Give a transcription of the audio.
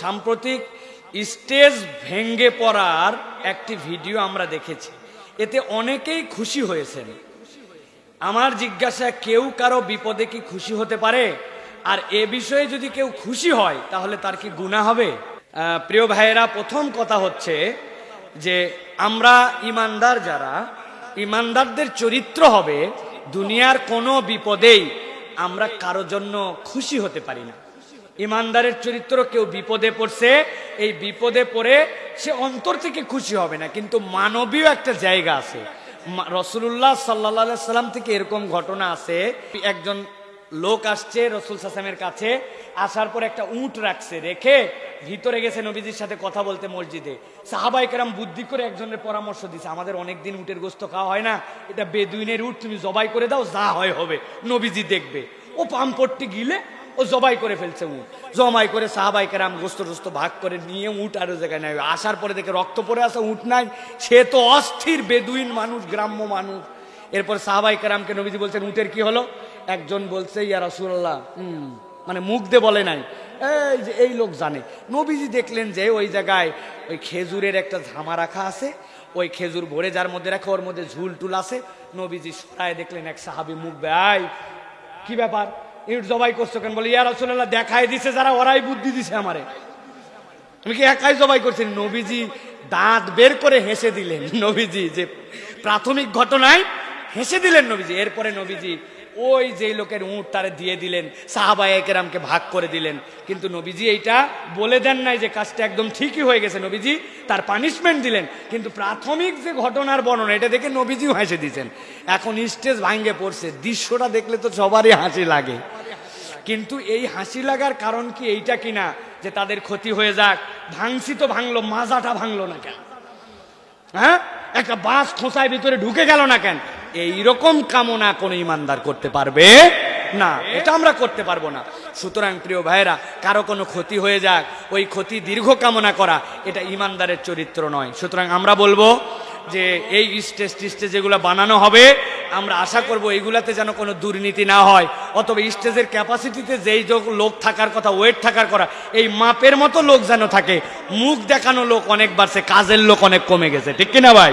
সাম্প্রতিক স্টেজ ভেঙ্গে পড়ার একটি ভিডিও আমরা দেখেছি। এতে অনেকেই খুশি হয়েছেন। আমার জিজ্ঞাসা, কেউ কারও বিপদে কি খুশি হতে পারে? আর এ বিষয়ে যদি কেউ খুশি হয়, তাহলে তার কি গুণা হবে? প্রিয় ভাইয়েরা, প্রথম কথা হচ্ছে যে আমরা ইমানদার যারা, ইমানদারদের চরিত্র হবে দুনিয়ার কোনো বিপদেই আমরা কারও জন্য খুশি হতে পারি না। ইমানদারের চরিত্র কেউ বিপদে পড়ছে, এই বিপদে পড়ে সে অন্তর থেকে খুশি হবে না, কিন্তু মানবীয় একটা জায়গা আছে। রসুল্লাহ সাল্লা সাল্লাম থেকে এরকম ঘটনা আছে, একজন লোক আসছে রসুল সাসামের কাছে, আসার পর একটা উঁট রাখছে, রেখে ভিতরে গেছে নবীজির সাথে কথা বলতে মসজিদে। সাহাবাই কেরাম বুদ্ধি করে একজনের পরামর্শ দিছে, আমাদের অনেকদিন উটের গোস্ত খাওয়া হয় না, এটা বেদুইনের উট, তুমি জবাই করে দাও, যা হয় হবে, নবীজি দেখবে। ও পাম্পটটি গিলে ও জবাই করে ফেলছে উট। জমাই করে সাহাবাই কেরাম গোস্ত টোস্ত ভাগ করে নিয়ে উট আরও জায়গায় নেয়। আসার পরে দেখে রক্ত পরে আসে উট নাই। সে তো অস্থির, বেদুইন মানুষ, গ্রাম্য মানুষ। এরপর সাহাবাই কেরামকে নবীজি বলছেন, উটের কি হলো? একজন বলছে, ইয়া রাসূলুল্লাহ হুম মানে মুখ দিয়ে বলে নাই। এই যে, এই লোক জানে। নবীজি দেখলেন যে ওই জায়গায় ওই খেজুরের একটা ঝামা রাখা আছে। ওই খেজুর ভরে যার মধ্যে রাখে, ওর মধ্যে ঝুল টুল আছে। নবীজি সরায় দেখলেন, এক সাহাবি মুখ বেআই কি ব্যাপার? ইট জবাই করছ কেন? বলে ইয়ার আসল্লাহ দেখাই দিছে যারা, ওরাই বুদ্ধি দিছে আমারে। তুমি কি একাই জবাই করছি? নবীজি দাঁত বের করে হেসে দিলেন। নবীজি যে প্রাথমিক ঘটনায় হেসে দিলেন নবীজি। এরপরে নবীজি ওই যে লোকের উঁট তারে দিয়ে দিলেন সাহাবাই একরামকে ভাগ করে দিলেন। কিন্তু নবীজি এইটা বলে দেন নাই যে কাজটা একদম ঠিকই হয়ে গেছে নবীজি, তার পানিশমেন্ট দিলেন। কিন্তু প্রাথমিক যে ঘটনার বর্ণনা, এটা দেখে নবীজিও হেসে দিয়েছেন। এখন স্টেজ ভাঙ্গে পড়ছে, দৃশ্যটা দেখলে তো সবারই হাসি লাগে। কিন্তু এই হাসি লাগার কারণ কি এইটা কিনা, যে তাদের ক্ষতি হয়ে যাক, ভাঙছি তো ভাঙলো, মাজাটা ভাঙলো না কেন? হ্যাঁ? একটা বাস খোঁচায় ভিতরে ঢুকে গেল না কেন? এইরকম কামনা কোনো ইমানদার করতে পারবে? না, এটা আমরা করতে পারব না। সুতরাং প্রিয় ভাইয়েরা, কারও কোনো ক্ষতি হয়ে যাক, ওই ক্ষতি দীর্ঘ কামনা করা, এটা ইমানদারের চরিত্র নয়। সুতরাং আমরা বলব যে এই স্টেজ টিস্টেজ যেগুলো বানানো হবে, আমরা আশা করব এইগুলাতে যেন কোনো দুর্নীতি না হয়। অথবা স্টেজের ক্যাপাসিটিতে যেই লোক থাকার কথা, ওয়েট থাকার কথা, এই মাপের মতো লোক যেন থাকে। মুখ দেখানো লোক অনেক বাড়ছে কাজের লোক অনেক কমে গেছে। ঠিক কিনা ভাই?